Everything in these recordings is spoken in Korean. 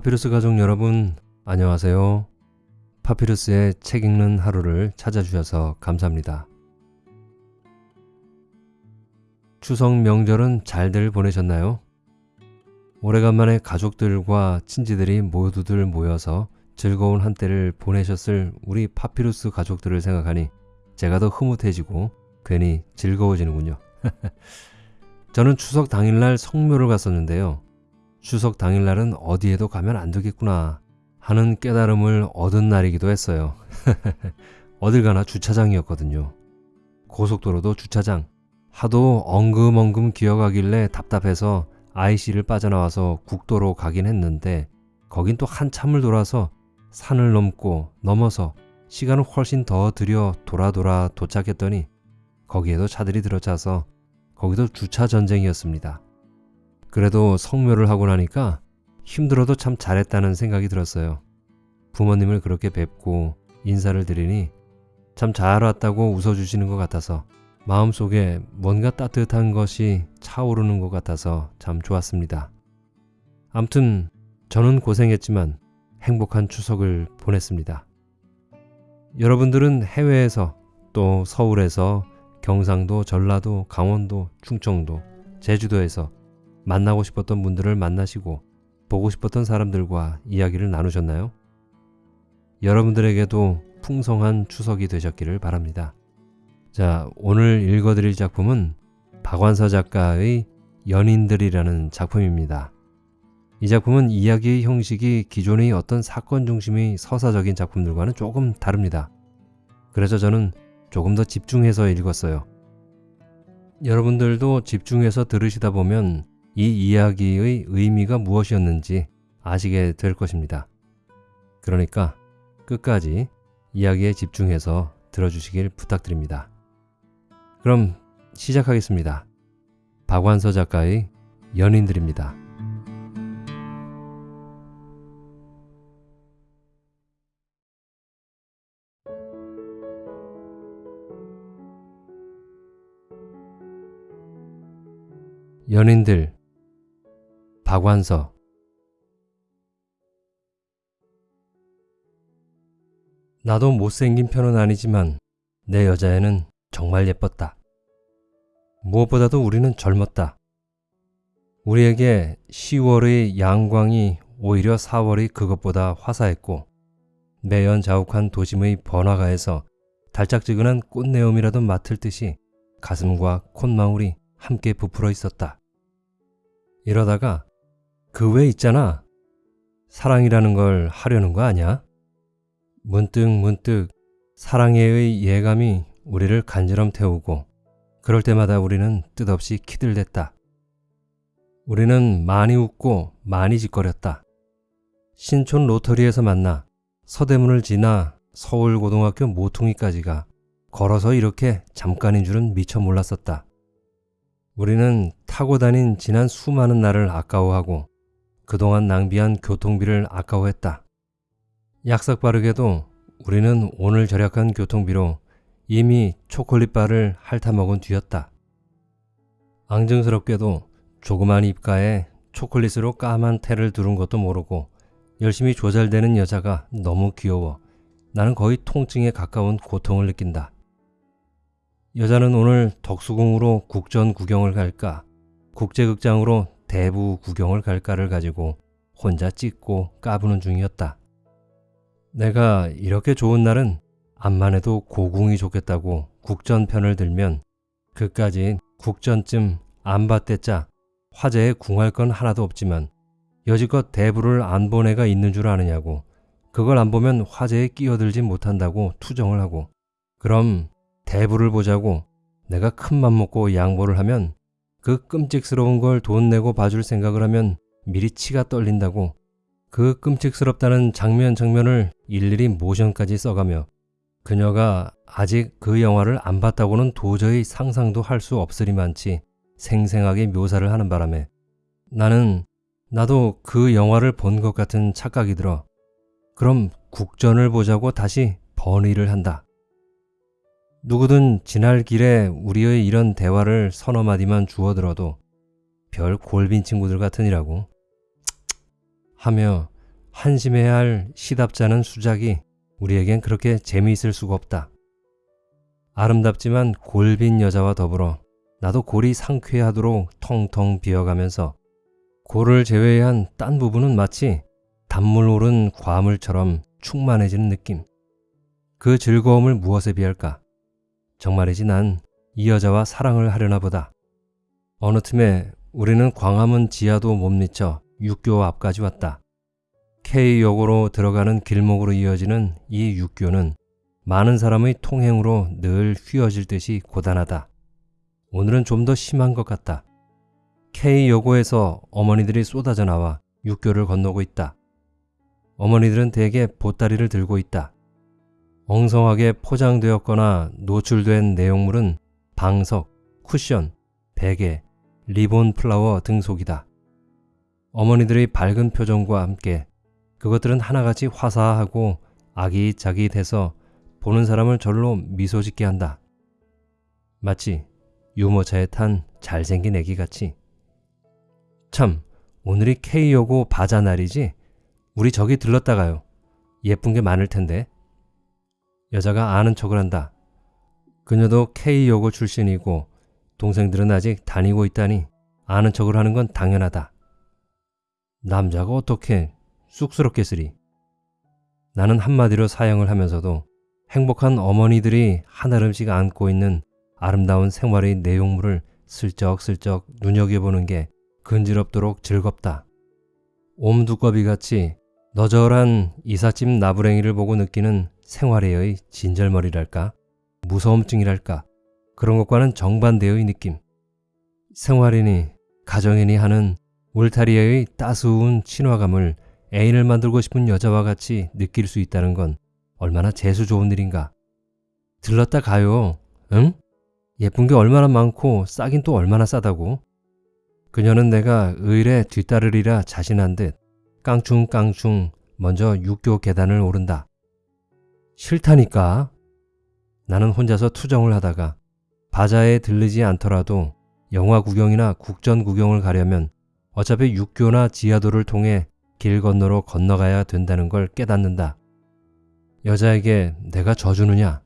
파피루스 가족 여러분 안녕하세요. 파피루스의 책 읽는 하루를 찾아주셔서 감사합니다. 추석 명절은 잘들 보내셨나요? 오래간만에 가족들과 친지들이 모두들 모여서 즐거운 한때를 보내셨을 우리 파피루스 가족들을 생각하니 제가 더 흐뭇해지고 괜히 즐거워지는군요. 저는 추석 당일날 성묘를 갔었는데요. 추석 당일날은 어디에도 가면 안 되겠구나 하는 깨달음을 얻은 날이기도 했어요. 어딜 가나 주차장이었거든요. 고속도로도 주차장. 하도 엉금엉금 기어가길래 답답해서 IC를 빠져나와서 국도로 가긴 했는데 거긴 또 한참을 돌아서 산을 넘고 넘어서 시간을 훨씬 더 들여 돌아 돌아 도착했더니 거기에도 차들이 들어차서 거기도 주차 전쟁이었습니다. 그래도 성묘를 하고 나니까 힘들어도 참 잘했다는 생각이 들었어요. 부모님을 그렇게 뵙고 인사를 드리니 참 잘 왔다고 웃어주시는 것 같아서 마음속에 뭔가 따뜻한 것이 차오르는 것 같아서 참 좋았습니다. 암튼 저는 고생했지만 행복한 추석을 보냈습니다. 여러분들은 해외에서 또 서울에서 경상도, 전라도, 강원도, 충청도, 제주도에서 만나고 싶었던 분들을 만나시고 보고 싶었던 사람들과 이야기를 나누셨나요? 여러분들에게도 풍성한 추석이 되셨기를 바랍니다. 자, 오늘 읽어드릴 작품은 박완서 작가의 연인들이라는 작품입니다. 이 작품은 이야기의 형식이 기존의 어떤 사건 중심의 서사적인 작품들과는 조금 다릅니다. 그래서 저는 조금 더 집중해서 읽었어요. 여러분들도 집중해서 들으시다 보면 이 이야기의 의미가 무엇이었는지 아시게 될 것입니다. 그러니까 끝까지 이야기에 집중해서 들어주시길 부탁드립니다. 그럼 시작하겠습니다. 박완서 작가의 연인들입니다. 연인들 박완서 나도 못생긴 편은 아니지만 내 여자애는 정말 예뻤다. 무엇보다도 우리는 젊었다. 우리에게 10월의 양광이 오히려 4월의 그것보다 화사했고 매연 자욱한 도심의 번화가에서 달짝지근한 꽃내음이라도 맡을 듯이 가슴과 콧망울이 함께 부풀어 있었다. 이러다가 그 외 있잖아. 사랑이라는 걸 하려는 거 아니야? 문득 문득 사랑해의 예감이 우리를 간지럼 태우고 그럴 때마다 우리는 뜻없이 키들댔다. 우리는 많이 웃고 많이 짓거렸다. 신촌 로터리에서 만나 서대문을 지나 서울고등학교 모퉁이까지가 걸어서 이렇게 잠깐인 줄은 미처 몰랐었다. 우리는 타고 다닌 지난 수많은 날을 아까워하고 그동안 낭비한 교통비를 아까워했다. 약삭 빠르게도 우리는 오늘 절약한 교통비로 이미 초콜릿바를 핥아먹은 뒤였다. 앙증스럽게도 조그만 입가에 초콜릿으로 까만 테를 두른 것도 모르고 열심히 조잘되는 여자가 너무 귀여워 나는 거의 통증에 가까운 고통을 느낀다. 여자는 오늘 덕수궁으로 국전 구경을 갈까 국제극장으로 대부 구경을 갈까를 가지고 혼자 찢고 까부는 중이었다. 내가 이렇게 좋은 날은 암만 해도 고궁이 좋겠다고 국전편을 들면 그까지 국전쯤 안 봤댔자 화제에 궁할 건 하나도 없지만 여지껏 대부를 안 본 애가 있는 줄 아느냐고 그걸 안 보면 화제에 끼어들지 못한다고 투정을 하고 그럼 대부를 보자고 내가 큰 맘 먹고 양보를 하면 그 끔찍스러운 걸 돈 내고 봐줄 생각을 하면 미리 치가 떨린다고 그 끔찍스럽다는 장면 장면을 일일이 모션까지 써가며 그녀가 아직 그 영화를 안 봤다고는 도저히 상상도 할 수 없으리만치 생생하게 묘사를 하는 바람에 나는 나도 그 영화를 본 것 같은 착각이 들어 그럼 국전을 보자고 다시 번의를 한다. 누구든 지날 길에 우리의 이런 대화를 서너 마디만 주워들어도 별 골빈 친구들 같으니라고 하며 한심해야 할 시답잖은 수작이 우리에겐 그렇게 재미있을 수가 없다. 아름답지만 골빈 여자와 더불어 나도 골이 상쾌하도록 텅텅 비어가면서 골을 제외한 딴 부분은 마치 단물 오른 과물처럼 충만해지는 느낌. 그 즐거움을 무엇에 비할까? 정말이지 난 이 여자와 사랑을 하려나 보다. 어느 틈에 우리는 광화문 지하도 못 미쳐 육교 앞까지 왔다. K역으로 들어가는 길목으로 이어지는 이 육교는 많은 사람의 통행으로 늘 휘어질 듯이 고단하다. 오늘은 좀 더 심한 것 같다. K여고에서 어머니들이 쏟아져 나와 육교를 건너고 있다. 어머니들은 대개 보따리를 들고 있다. 엉성하게 포장되었거나 노출된 내용물은 방석, 쿠션, 베개, 리본 플라워 등 속이다. 어머니들의 밝은 표정과 함께 그것들은 하나같이 화사하고 아기자기 돼서 보는 사람을 절로 미소 짓게 한다. 마치 유모차에 탄 잘생긴 애기 같이. 참, 오늘이 K여고 바자 날이지? 우리 저기 들렀다가요. 예쁜 게 많을 텐데. 여자가 아는 척을 한다. 그녀도 K여고 출신이고 동생들은 아직 다니고 있다니 아는 척을 하는 건 당연하다. 남자가 어떻게 쑥스럽겠으리. 나는 한마디로 사형을 하면서도 행복한 어머니들이 한아름씩 안고 있는 아름다운 생활의 내용물을 슬쩍슬쩍 눈여겨보는 게 근지럽도록 즐겁다. 옴두꺼비 같이 너절한 이삿짐 나부랭이를 보고 느끼는 생활의 진절머리랄까? 무서움증이랄까? 그런 것과는 정반대의 느낌. 생활이니 가정이니 하는 울타리의 따스운 친화감을 애인을 만들고 싶은 여자와 같이 느낄 수 있다는 건 얼마나 재수 좋은 일인가. 들렀다 가요. 응? 예쁜 게 얼마나 많고 싸긴 또 얼마나 싸다고. 그녀는 내가 의뢰 뒤따르리라 자신한 듯 깡충깡충 먼저 육교 계단을 오른다. 싫다니까. 나는 혼자서 투정을 하다가 바자에 들르지 않더라도 영화 구경이나 국전 구경을 가려면 어차피 육교나 지하도를 통해 길 건너로 건너가야 된다는 걸 깨닫는다. 여자에게 내가 져주느냐,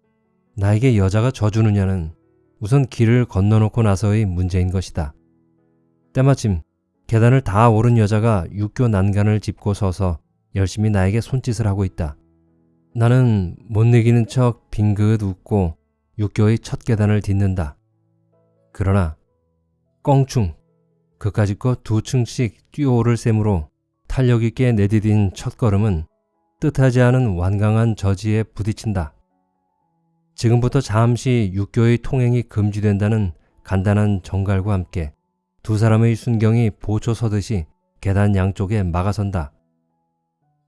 나에게 여자가 져주느냐는 우선 길을 건너놓고 나서의 문제인 것이다. 때마침 계단을 다 오른 여자가 육교 난간을 짚고 서서 열심히 나에게 손짓을 하고 있다. 나는 못 이기는 척 빙긋 웃고 육교의 첫 계단을 딛는다. 그러나 껑충 그까짓 거 두 층씩 뛰어오를 셈으로 탄력 있게 내디딘 첫걸음은 뜻하지 않은 완강한 저지에 부딪힌다. 지금부터 잠시 육교의 통행이 금지된다는 간단한 정갈과 함께 두 사람의 순경이 보초 서듯이 계단 양쪽에 막아선다.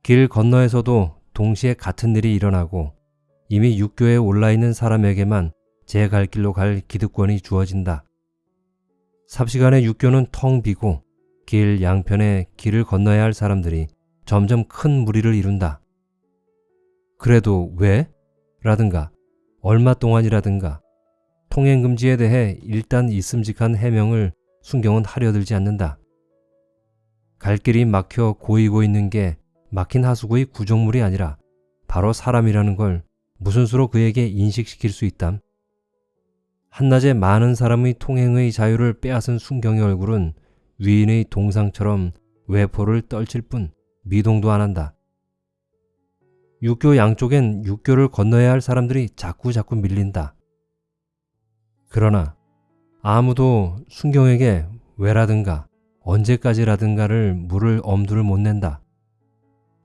길 건너에서도 동시에 같은 일이 일어나고 이미 육교에 올라 있는 사람에게만 제 갈 길로 갈 기득권이 주어진다. 삽시간에 육교는 텅 비고 길 양편에 길을 건너야 할 사람들이 점점 큰 무리를 이룬다. 그래도 왜? 라든가 얼마 동안이라든가 통행금지에 대해 일단 있음직한 해명을 순경은 하려 들지 않는다. 갈 길이 막혀 고이고 있는 게 막힌 하수구의 구정물이 아니라 바로 사람이라는 걸 무슨 수로 그에게 인식시킬 수 있담? 한낮에 많은 사람의 통행의 자유를 빼앗은 순경의 얼굴은 위인의 동상처럼 외포를 떨칠 뿐 미동도 안 한다. 육교 양쪽엔 육교를 건너야 할 사람들이 자꾸 자꾸 밀린다. 그러나 아무도 순경에게 왜라든가 언제까지라든가를 물을 엄두를 못 낸다.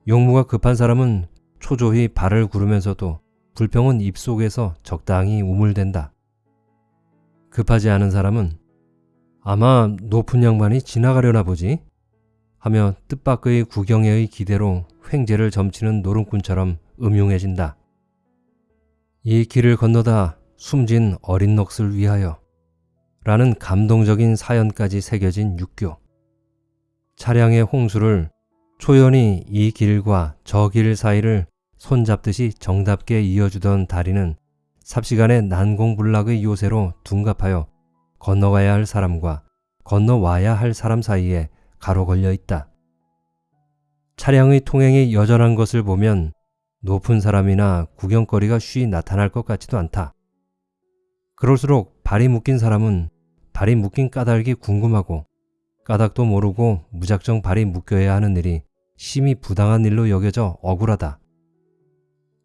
용무가 급한 사람은 초조히 발을 구르면서도 불평은 입속에서 적당히 우물댄다. 급하지 않은 사람은 아마 높은 양반이 지나가려나 보지 하며 뜻밖의 구경회의 기대로 횡재를 점치는 노름꾼처럼 음흉해진다. 이 길을 건너다 숨진 어린 넋을 위하여 라는 감동적인 사연까지 새겨진 육교. 차량의 홍수를 초연히 이 길과 저 길 사이를 손잡듯이 정답게 이어주던 다리는 삽시간에 난공불락의 요새로 둔갑하여 건너가야 할 사람과 건너와야 할 사람 사이에 가로 걸려 있다. 차량의 통행이 여전한 것을 보면 높은 사람이나 구경거리가 쉬 나타날 것 같지도 않다. 그럴수록 발이 묶인 사람은 발이 묶인 까닭이 궁금하고 까닭도 모르고 무작정 발이 묶여야 하는 일이 심히 부당한 일로 여겨져 억울하다.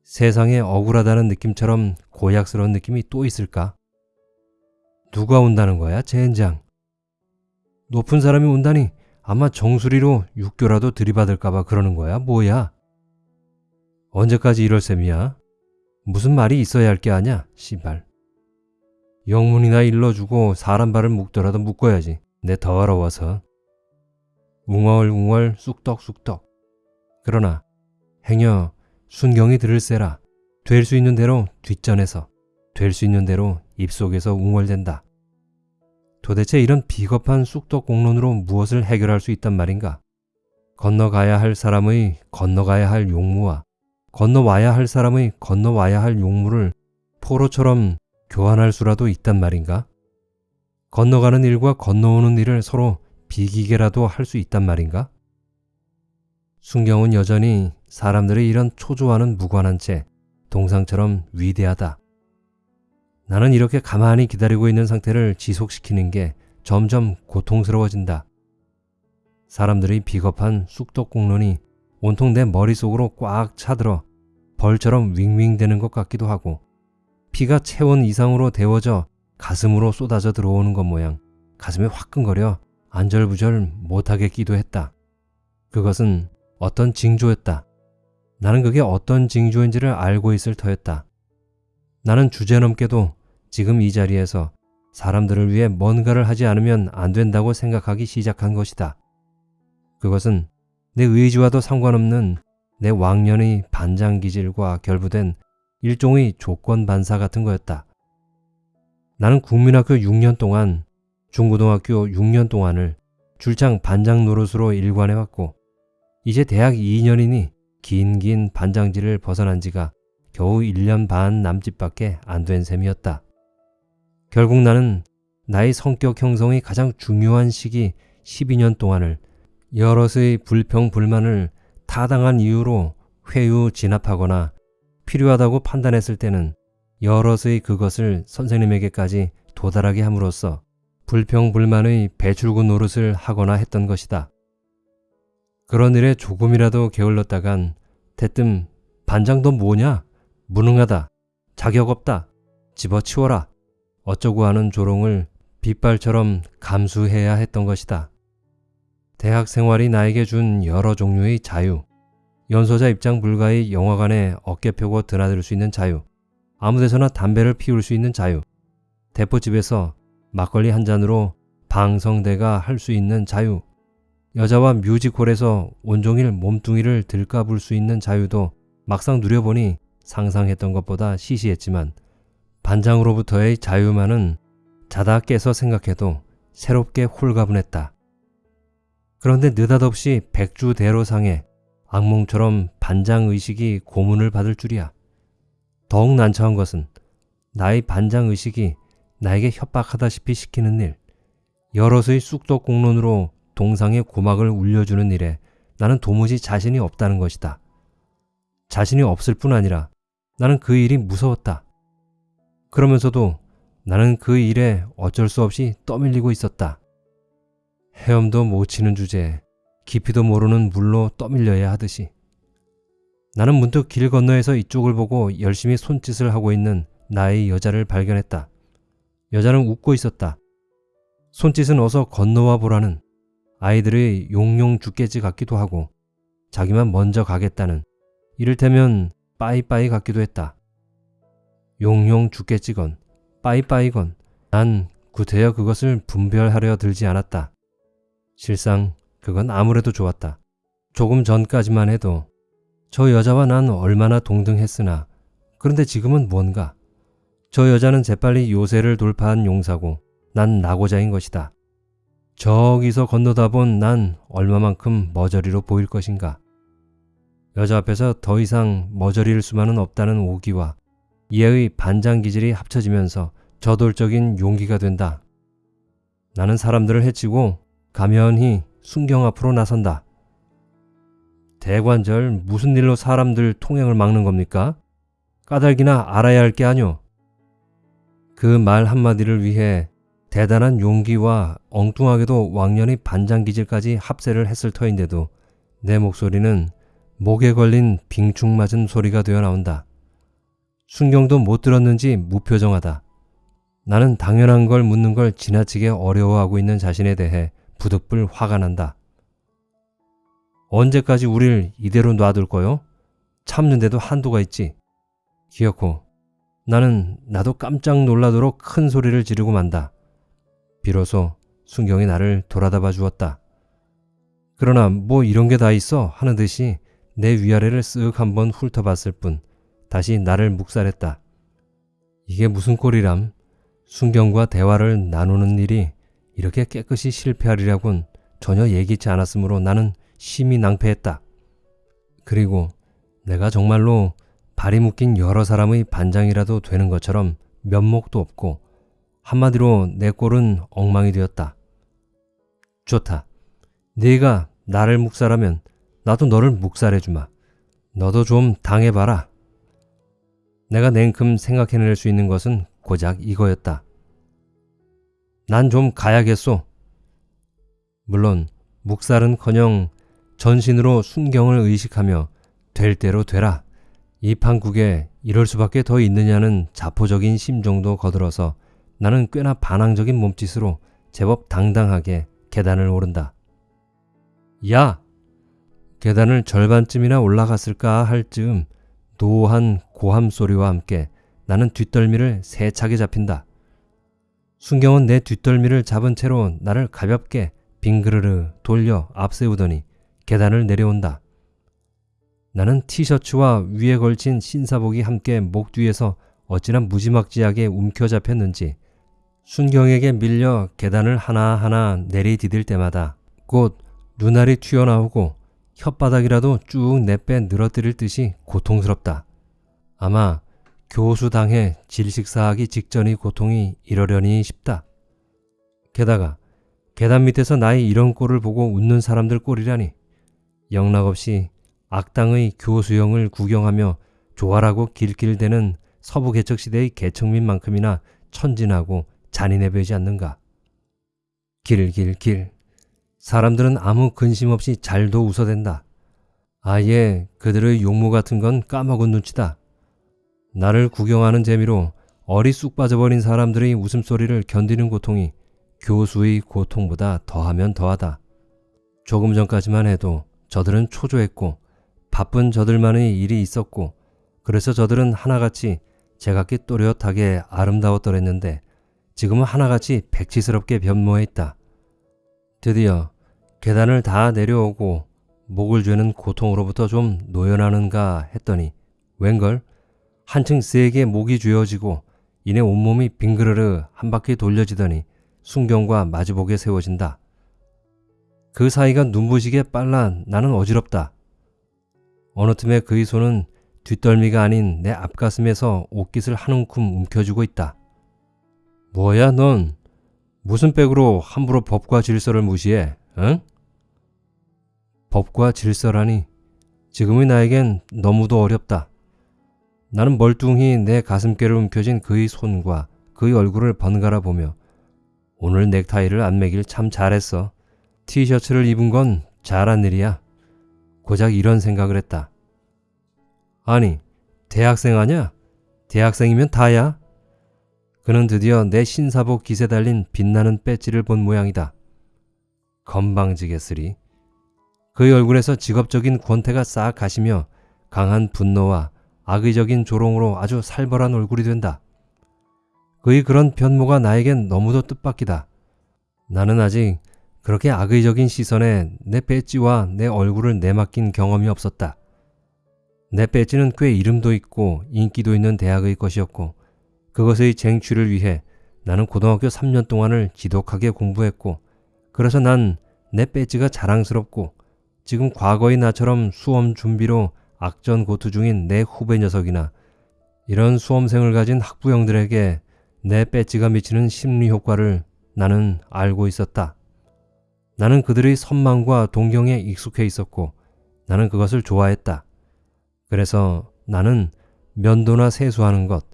세상에 억울하다는 느낌처럼 고약스러운 느낌이 또 있을까? 누가 온다는 거야, 젠장? 높은 사람이 온다니 아마 정수리로 육교라도 들이받을까봐 그러는 거야, 뭐야? 언제까지 이럴 셈이야? 무슨 말이 있어야 할 게 아냐, 씨발. 영문이나 일러주고 사람 발을 묶더라도 묶어야지. 내 더러워서. 웅얼웅얼 쑥떡쑥떡. 그러나 행여 순경이 들을세라 될 수 있는 대로 뒷전에서 될 수 있는 대로 입속에서 웅얼댄다. 도대체 이런 비겁한 쑥떡 공론으로 무엇을 해결할 수 있단 말인가? 건너가야 할 사람의 건너가야 할 용무와 건너와야 할 사람의 건너와야 할 용무를 포로처럼 교환할 수라도 있단 말인가? 건너가는 일과 건너오는 일을 서로 비기게라도 할 수 있단 말인가? 순경은 여전히 사람들의 이런 초조와는 무관한 채 동상처럼 위대하다. 나는 이렇게 가만히 기다리고 있는 상태를 지속시키는 게 점점 고통스러워진다. 사람들의 비겁한 쑥덕공론이 온통 내 머릿속으로 꽉 차들어 벌처럼 윙윙대는 것 같기도 하고 피가 체온 이상으로 데워져 가슴으로 쏟아져 들어오는 것 모양 가슴이 화끈거려 안절부절 못하겠기도 했다. 그것은 어떤 징조였다. 나는 그게 어떤 징조인지를 알고 있을 터였다. 나는 주제넘게도 지금 이 자리에서 사람들을 위해 뭔가를 하지 않으면 안 된다고 생각하기 시작한 것이다. 그것은 내 의지와도 상관없는 내 왕년의 반장 기질과 결부된 일종의 조건 반사 같은 거였다. 나는 국민학교 6년 동안 중고등학교 6년 동안을 줄창 반장 노릇으로 일관해왔고 이제 대학 2년이니 긴긴 반장지를 벗어난 지가 겨우 1년 반 남짓밖에 안 된 셈이었다. 결국 나는 나의 성격 형성이 가장 중요한 시기 12년 동안을 여럿의 불평 불만을 타당한 이유로 회유 진압하거나 필요하다고 판단했을 때는 여럿의 그것을 선생님에게까지 도달하게 함으로써 불평 불만의 배출구 노릇을 하거나 했던 것이다. 그런 일에 조금이라도 게을렀다간 대뜸 반장도 뭐냐? 무능하다. 자격 없다. 집어치워라. 어쩌고 하는 조롱을 빗발처럼 감수해야 했던 것이다. 대학 생활이 나에게 준 여러 종류의 자유, 연소자 입장 불가의 영화관에 어깨 펴고 드나들 수 있는 자유, 아무데서나 담배를 피울 수 있는 자유, 대포집에서 막걸리 한 잔으로 방성대가 할 수 있는 자유, 여자와 뮤지컬에서 온종일 몸뚱이를 들까불 수 있는 자유도 막상 누려보니 상상했던 것보다 시시했지만 반장으로부터의 자유만은 자다 깨서 생각해도 새롭게 홀가분했다. 그런데 느닷없이 백주대로상에 악몽처럼 반장의식이 고문을 받을 줄이야. 더욱 난처한 것은 나의 반장의식이 나에게 협박하다시피 시키는 일, 여럿의 쑥덕 공론으로 동상의 고막을 울려주는 일에 나는 도무지 자신이 없다는 것이다. 자신이 없을 뿐 아니라 나는 그 일이 무서웠다. 그러면서도 나는 그 일에 어쩔 수 없이 떠밀리고 있었다. 헤엄도 못 치는 주제에 깊이도 모르는 물로 떠밀려야 하듯이 나는 문득 길 건너에서 이쪽을 보고 열심히 손짓을 하고 있는 나의 여자를 발견했다. 여자는 웃고 있었다. 손짓은 어서 건너와 보라는 아이들의 용용 죽겠지 같기도 하고 자기만 먼저 가겠다는 이를테면 빠이빠이 같기도 했다. 용용 죽겠지건 빠이빠이건 난 구태여 그것을 분별하려 들지 않았다. 실상 그건 아무래도 좋았다. 조금 전까지만 해도 저 여자와 난 얼마나 동등했으나 그런데 지금은 뭔가 저 여자는 재빨리 요새를 돌파한 용사고 난 나고자인 것이다. 저기서 건너다 본 난 얼마만큼 머저리로 보일 것인가. 여자 앞에서 더 이상 머저리일 수만은 없다는 오기와 이의 반장 기질이 합쳐지면서 저돌적인 용기가 된다. 나는 사람들을 해치고 가면히 순경 앞으로 나선다. 대관절 무슨 일로 사람들 통행을 막는 겁니까? 까닭이나 알아야 할 게 아뇨. 그 말 한마디를 위해 대단한 용기와 엉뚱하게도 왕년의 반장기질까지 합세를 했을 터인데도 내 목소리는 목에 걸린 빙충 맞은 소리가 되어 나온다. 순경도 못 들었는지 무표정하다. 나는 당연한 걸 묻는 걸 지나치게 어려워하고 있는 자신에 대해 부득불 화가 난다. 언제까지 우릴 이대로 놔둘 거요? 참는데도 한도가 있지. 기어코 나는 나도 깜짝 놀라도록 큰 소리를 지르고 만다. 비로소 순경이 나를 돌아다봐 주었다. 그러나 뭐 이런 게 다 있어 하는 듯이 내 위아래를 쓱 한번 훑어봤을 뿐 다시 나를 묵살했다. 이게 무슨 꼴이람? 순경과 대화를 나누는 일이 이렇게 깨끗이 실패하리라곤 전혀 예기치 않았으므로 나는 심히 낭패했다. 그리고 내가 정말로 발이 묶인 여러 사람의 반장이라도 되는 것처럼 면목도 없고 한마디로 내 꼴은 엉망이 되었다. 좋다. 네가 나를 묵살하면 나도 너를 묵살해주마. 너도 좀 당해봐라. 내가 냉큼 생각해낼 수 있는 것은 고작 이거였다. 난 좀 가야겠소. 물론 묵살은커녕 전신으로 순경을 의식하며 될 대로 되라. 이 판국에 이럴 수밖에 더 있느냐는 자포적인 심정도 거들어서 나는 꽤나 반항적인 몸짓으로 제법 당당하게 계단을 오른다. 야! 계단을 절반쯤이나 올라갔을까 할 즈음 노한 고함 소리와 함께 나는 뒷덜미를 세차게 잡힌다. 순경은 내 뒷덜미를 잡은 채로 나를 가볍게 빙그르르 돌려 앞세우더니 계단을 내려온다. 나는 티셔츠와 위에 걸친 신사복이 함께 목 뒤에서 어찌나 무지막지하게 움켜잡혔는지 순경에게 밀려 계단을 하나하나 내리디딜 때마다 곧 눈알이 튀어나오고 혓바닥이라도 쭉 내빼 늘어뜨릴 듯이 고통스럽다. 아마 교수당해 질식사하기 직전의 고통이 이러려니 싶다. 게다가 계단 밑에서 나의 이런 꼴을 보고 웃는 사람들 꼴이라니 영락없이 악당의 교수형을 구경하며 조화라고 길길대는 서부 개척시대의 개척민만큼이나 천진하고 잔인해 보이지 않는가. 길길길. 사람들은 아무 근심 없이 잘도 웃어댄다. 아예 그들의 용무 같은 건 까먹은 눈치다. 나를 구경하는 재미로 어리 쑥 빠져버린 사람들의 웃음소리를 견디는 고통이 교수의 고통보다 더하면 더하다. 조금 전까지만 해도 저들은 초조했고 바쁜 저들만의 일이 있었고 그래서 저들은 하나같이 제각기 또렷하게 아름다웠더랬는데 지금은 하나같이 백치스럽게 변모해 있다. 드디어 계단을 다 내려오고 목을 죄는 고통으로부터 좀 노연하는가 했더니 웬걸 한층 세게 목이 죄어지고 이내 온몸이 빙그르르 한 바퀴 돌려지더니 순경과 마주보게 세워진다. 그 사이가 눈부시게 빨라 나는 어지럽다. 어느 틈에 그의 손은 뒷덜미가 아닌 내 앞가슴에서 옷깃을 한 움큼 움켜쥐고 있다. 뭐야 넌 무슨 백으로 함부로 법과 질서를 무시해? 응? 법과 질서라니 지금의 나에겐 너무도 어렵다. 나는 멀뚱히 내 가슴께를 움켜쥔 그의 손과 그의 얼굴을 번갈아 보며 오늘 넥타이를 안 매길 참 잘했어. 티셔츠를 입은 건 잘한 일이야. 고작 이런 생각을 했다. 아니, 대학생 아냐? 대학생이면 다야? 그는 드디어 내 신사복 깃에 달린 빛나는 배지를 본 모양이다. 건방지겠으리. 그의 얼굴에서 직업적인 권태가 싹 가시며 강한 분노와 악의적인 조롱으로 아주 살벌한 얼굴이 된다. 그의 그런 변모가 나에겐 너무도 뜻밖이다. 나는 아직 그렇게 악의적인 시선에 내 배지와 내 얼굴을 내맡긴 경험이 없었다. 내 배지는 꽤 이름도 있고 인기도 있는 대학의 것이었고 그것의 쟁취를 위해 나는 고등학교 3년 동안을 지독하게 공부했고 그래서 난 내 배지가 자랑스럽고 지금 과거의 나처럼 수험 준비로 악전 고투 중인 내 후배 녀석이나 이런 수험생을 가진 학부형들에게 내 배지가 미치는 심리 효과를 나는 알고 있었다. 나는 그들의 선망과 동경에 익숙해 있었고 나는 그것을 좋아했다. 그래서 나는 면도나 세수하는 것,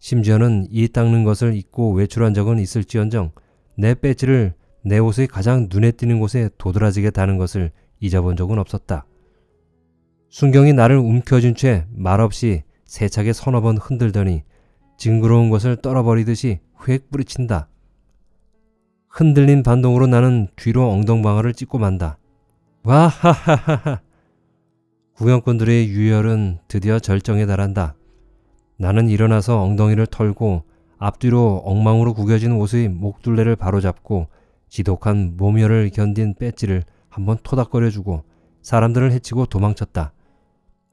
심지어는 이 닦는 것을 잊고 외출한 적은 있을지언정 내 배지를 내 옷의 가장 눈에 띄는 곳에 도드라지게 다는 것을 잊어본 적은 없었다. 순경이 나를 움켜쥔 채 말없이 세차게 서너 번 흔들더니 징그러운 것을 떨어버리듯이 휙 뿌리친다. 흔들린 반동으로 나는 뒤로 엉덩방아를 찍고 만다. 와하하하하. 구경꾼들의 유혈은 드디어 절정에 달한다. 나는 일어나서 엉덩이를 털고 앞뒤로 엉망으로 구겨진 옷의 목둘레를 바로잡고 지독한 모멸을 견딘 배지를 한번 토닥거려주고 사람들을 해치고 도망쳤다.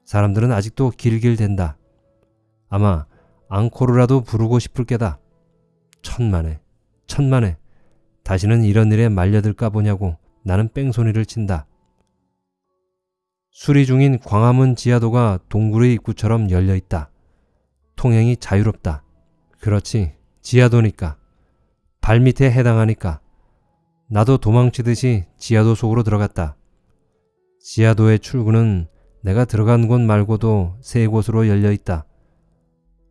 사람들은 아직도 길길댄다. 아마 앙코르라도 부르고 싶을 게다. 천만에, 천만에, 다시는 이런 일에 말려들까 보냐고 나는 뺑소니를 친다. 수리 중인 광화문 지하도가 동굴의 입구처럼 열려 있다. 통행이 자유롭다. 그렇지, 지하도니까. 발밑에 해당하니까. 나도 도망치듯이 지하도 속으로 들어갔다. 지하도의 출구는 내가 들어간 곳 말고도 세 곳으로 열려 있다.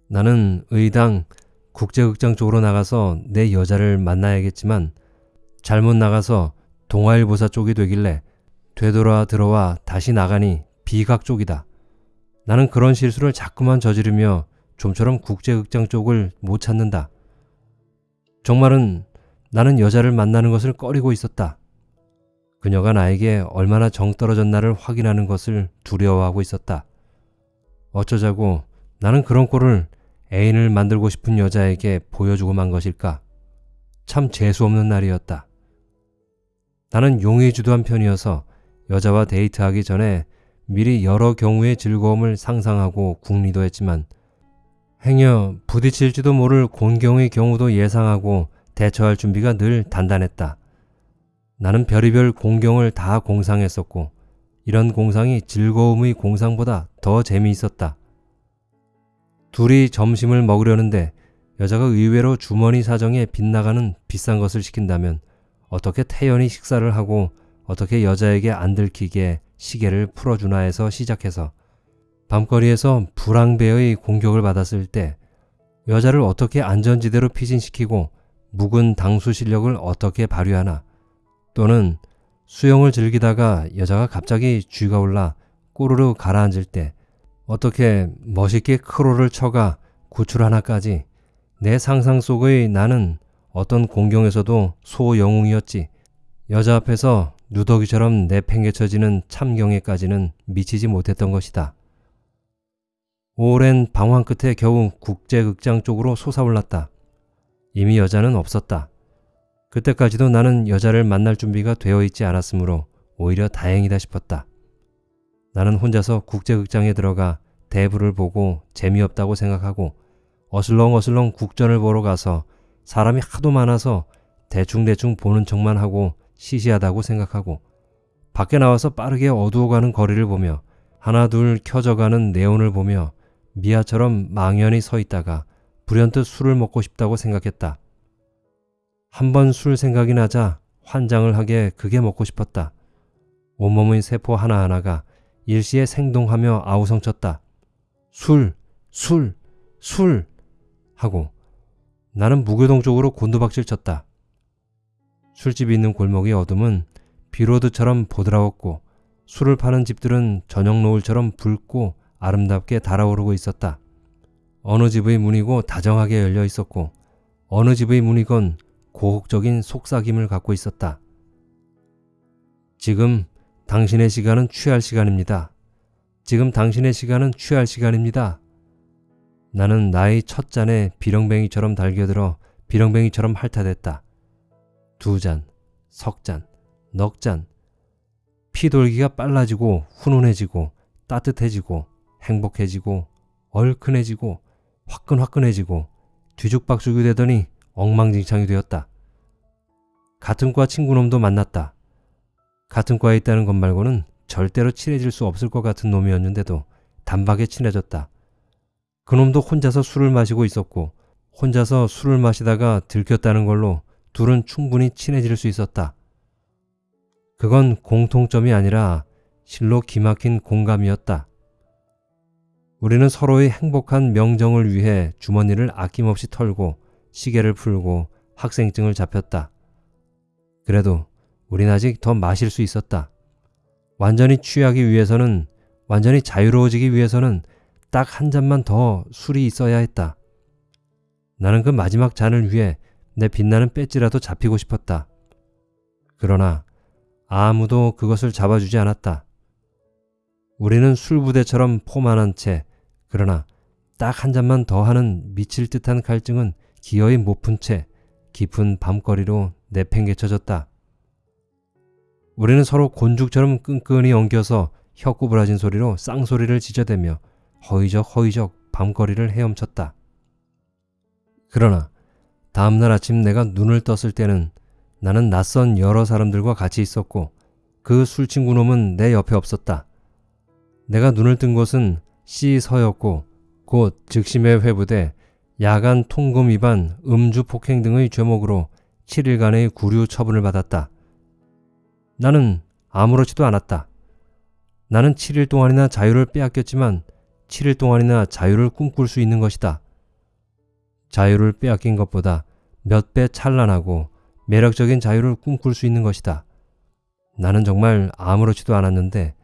나는 의당 국제극장 쪽으로 나가서 내 여자를 만나야겠지만 잘못 나가서 동아일보사 쪽이 되길래 되돌아 들어와 다시 나가니 비각 쪽이다. 나는 그런 실수를 자꾸만 저지르며 좀처럼 국제극장 쪽을 못 찾는다. 정말은 나는 여자를 만나는 것을 꺼리고 있었다. 그녀가 나에게 얼마나 정 떨어졌나를 확인하는 것을 두려워하고 있었다. 어쩌자고 나는 그런 꼴을 애인을 만들고 싶은 여자에게 보여주고 만 것일까? 참 재수없는 날이었다. 나는 용의주도한 편이어서 여자와 데이트하기 전에 미리 여러 경우의 즐거움을 상상하고 궁리도 했지만 행여 부딪힐지도 모를 곤경의 경우도 예상하고 대처할 준비가 늘 단단했다. 나는 별의별 공경을 다 공상했었고 이런 공상이 즐거움의 공상보다 더 재미있었다. 둘이 점심을 먹으려는데 여자가 의외로 주머니 사정에 빗나가는 비싼 것을 시킨다면 어떻게 태연히 식사를 하고 어떻게 여자에게 안 들키게 시계를 풀어주나 해서 시작해서 밤거리에서 불황배의 공격을 받았을 때 여자를 어떻게 안전지대로 피신시키고 묵은 당수 실력을 어떻게 발휘하나 또는 수영을 즐기다가 여자가 갑자기 쥐가 올라 꼬르르 가라앉을 때 어떻게 멋있게 크로를 쳐가 구출 하나까지 내 상상 속의 나는 어떤 공경에서도 소영웅이었지 여자 앞에서 누더기처럼 내팽개쳐지는 참경에까지는 미치지 못했던 것이다. 오랜 방황 끝에 겨우 국제극장 쪽으로 솟아올랐다. 이미 여자는 없었다. 그때까지도 나는 여자를 만날 준비가 되어 있지 않았으므로 오히려 다행이다 싶었다. 나는 혼자서 국제극장에 들어가 대부를 보고 재미없다고 생각하고 어슬렁어슬렁 국전을 보러 가서 사람이 하도 많아서 대충대충 보는 척만 하고 시시하다고 생각하고 밖에 나와서 빠르게 어두워가는 거리를 보며 하나 둘 켜져가는 네온을 보며 미아처럼 망연히 서 있다가 불현듯 술을 먹고 싶다고 생각했다. 한 번 술 생각이 나자 환장을 하게 그게 먹고 싶었다. 온몸의 세포 하나하나가 일시에 생동하며 아우성쳤다. 술, 술, 술! 하고 나는 무교동 쪽으로 곤두박질 쳤다. 술집이 있는 골목의 어둠은 비로드처럼 보드라웠고 술을 파는 집들은 저녁 노을처럼 붉고 아름답게 달아오르고 있었다. 어느 집의 문이고 다정하게 열려 있었고 어느 집의 문이건 고혹적인 속삭임을 갖고 있었다. 지금 당신의 시간은 취할 시간입니다. 지금 당신의 시간은 취할 시간입니다. 나는 나의 첫 잔에 비렁뱅이처럼 달겨들어 비렁뱅이처럼 핥아댔다. 두 잔, 석 잔, 넉 잔. 피돌기가 빨라지고 훈훈해지고 따뜻해지고 행복해지고 얼큰해지고 화끈화끈해지고 뒤죽박죽이 되더니 엉망진창이 되었다. 같은 과 친구놈도 만났다. 같은 과에 있다는 것 말고는 절대로 친해질 수 없을 것 같은 놈이었는데도 단박에 친해졌다. 그놈도 혼자서 술을 마시고 있었고 혼자서 술을 마시다가 들켰다는 걸로 둘은 충분히 친해질 수 있었다. 그건 공통점이 아니라 실로 기막힌 공감이었다. 우리는 서로의 행복한 명정을 위해 주머니를 아낌없이 털고 시계를 풀고 학생증을 잡혔다. 그래도 우린 아직 더 마실 수 있었다. 완전히 취하기 위해서는 완전히 자유로워지기 위해서는 딱 한 잔만 더 술이 있어야 했다. 나는 그 마지막 잔을 위해 내 빛나는 배지라도 잡히고 싶었다. 그러나 아무도 그것을 잡아주지 않았다. 우리는 술부대처럼 포만한 채 그러나 딱 한 잔만 더 하는 미칠 듯한 갈증은 기어이 못 푼 채 깊은 밤거리로 내팽개쳐졌다. 우리는 서로 곤죽처럼 끈끈이 엉겨서 혀구부라진 소리로 쌍소리를 지저대며 허이적 허이적 밤거리를 헤엄쳤다. 그러나 다음날 아침 내가 눈을 떴을 때는 나는 낯선 여러 사람들과 같이 있었고 그 술친구 놈은 내 옆에 없었다. 내가 눈을 뜬 곳은 C서였고 곧 즉심에 회부돼 야간 통금 위반, 음주 폭행 등의 죄목으로 7일간의 구류 처분을 받았다. 나는 아무렇지도 않았다. 나는 7일 동안이나 자유를 빼앗겼지만 7일 동안이나 자유를 꿈꿀 수 있는 것이다. 자유를 빼앗긴 것보다 몇 배 찬란하고 매력적인 자유를 꿈꿀 수 있는 것이다. 나는 정말 아무렇지도 않았는데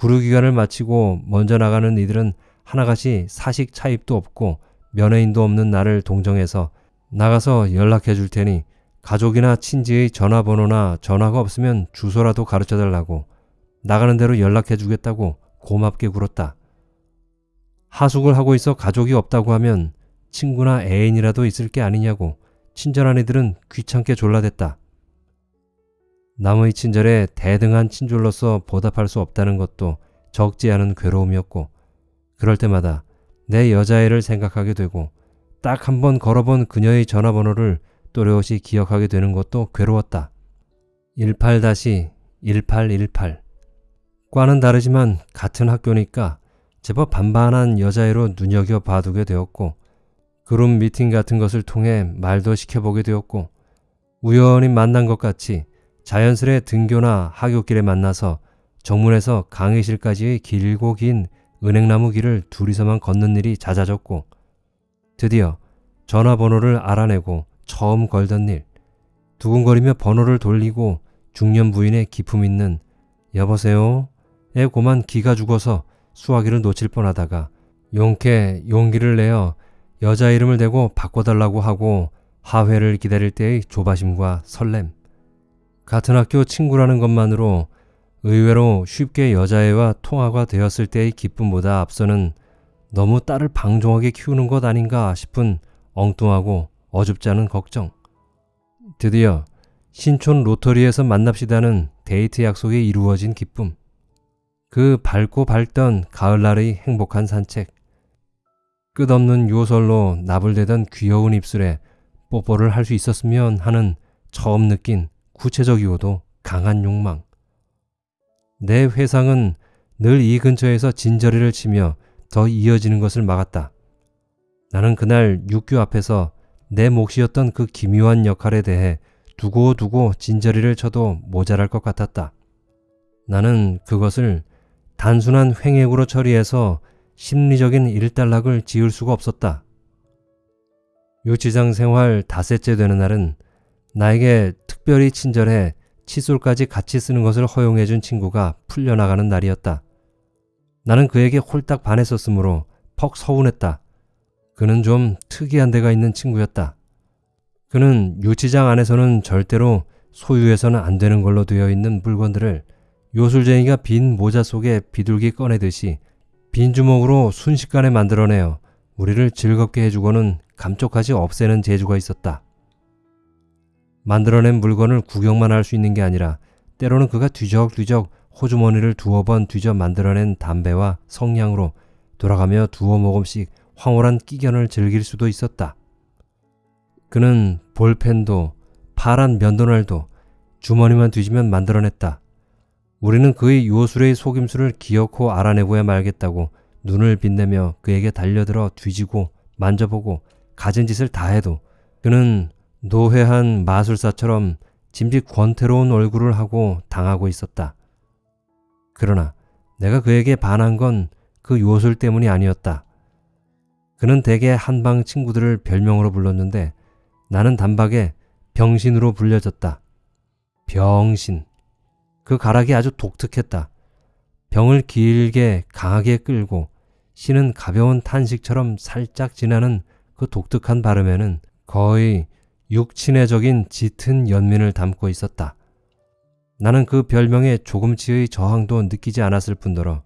구류기간을 마치고 먼저 나가는 이들은 하나같이 사식 차입도 없고 면회인도 없는 나를 동정해서 나가서 연락해 줄 테니 가족이나 친지의 전화번호나 전화가 없으면 주소라도 가르쳐 달라고 나가는 대로 연락해 주겠다고 고맙게 굴었다. 하숙을 하고 있어 가족이 없다고 하면 친구나 애인이라도 있을 게 아니냐고 친절한 이들은 귀찮게 졸라댔다. 남의 친절에 대등한 친절로서 보답할 수 없다는 것도 적지 않은 괴로움이었고 그럴 때마다 내 여자애를 생각하게 되고 딱 한 번 걸어본 그녀의 전화번호를 또렷이 기억하게 되는 것도 괴로웠다. 18-1818 과는 다르지만 같은 학교니까 제법 반반한 여자애로 눈여겨 봐두게 되었고 그룹 미팅 같은 것을 통해 말도 시켜보게 되었고 우연히 만난 것 같이 자연스레 등교나 하굣길에 만나서 정문에서 강의실까지의 길고 긴 은행나무 길을 둘이서만 걷는 일이 잦아졌고 드디어 전화번호를 알아내고 처음 걸던 일 두근거리며 번호를 돌리고 중년 부인의 기품 있는 여보세요? 에 고만 기가 죽어서 수화기를 놓칠 뻔하다가 용케 용기를 내어 여자 이름을 대고 바꿔달라고 하고 하회를 기다릴 때의 조바심과 설렘 같은 학교 친구라는 것만으로 의외로 쉽게 여자애와 통화가 되었을 때의 기쁨보다 앞서는 너무 딸을 방종하게 키우는 것 아닌가 싶은 엉뚱하고 어줍지 않은 걱정. 드디어 신촌 로터리에서 만납시다는 데이트 약속이 이루어진 기쁨. 그 밝고 밝던 가을날의 행복한 산책. 끝없는 요설로 나불대던 귀여운 입술에 뽀뽀를 할 수 있었으면 하는 처음 느낀 구체적이고도 강한 욕망. 내 회상은 늘 이 근처에서 진저리를 치며 더 이어지는 것을 막았다. 나는 그날 육교 앞에서 내 몫이었던 그 기묘한 역할에 대해 두고두고 진저리를 쳐도 모자랄 것 같았다. 나는 그것을 단순한 횡액으로 처리해서 심리적인 일단락을 지을 수가 없었다. 유치장 생활 닷새째 되는 날은 나에게 특별히 친절해 칫솔까지 같이 쓰는 것을 허용해준 친구가 풀려나가는 날이었다. 나는 그에게 홀딱 반했었으므로 퍽 서운했다. 그는 좀 특이한 데가 있는 친구였다. 그는 유치장 안에서는 절대로 소유해서는 안 되는 걸로 되어 있는 물건들을 요술쟁이가 빈 모자 속에 비둘기 꺼내듯이 빈 주먹으로 순식간에 만들어내어 우리를 즐겁게 해주고는 감쪽같이 없애는 재주가 있었다. 만들어낸 물건을 구경만 할 수 있는 게 아니라 때로는 그가 뒤적뒤적 호주머니를 두어 번 뒤져 만들어낸 담배와 성냥으로 돌아가며 두어 모금씩 황홀한 끼견을 즐길 수도 있었다. 그는 볼펜도 파란 면도날도 주머니만 뒤지면 만들어냈다. 우리는 그의 요술의 속임수를 기어코 알아내고야 말겠다고 눈을 빛내며 그에게 달려들어 뒤지고 만져보고 가진 짓을 다 해도 그는 노회한 마술사처럼 짐짓 권태로운 얼굴을 하고 당하고 있었다. 그러나 내가 그에게 반한 건 그 요술 때문이 아니었다. 그는 대개 한방 친구들을 별명으로 불렀는데 나는 단박에 병신으로 불려졌다. 병신. 그 가락이 아주 독특했다. 병을 길게 강하게 끌고 신은 가벼운 탄식처럼 살짝 지나는 그 독특한 발음에는 거의 육친애적인 짙은 연민을 담고 있었다. 나는 그 별명에 조금치의 저항도 느끼지 않았을 뿐더러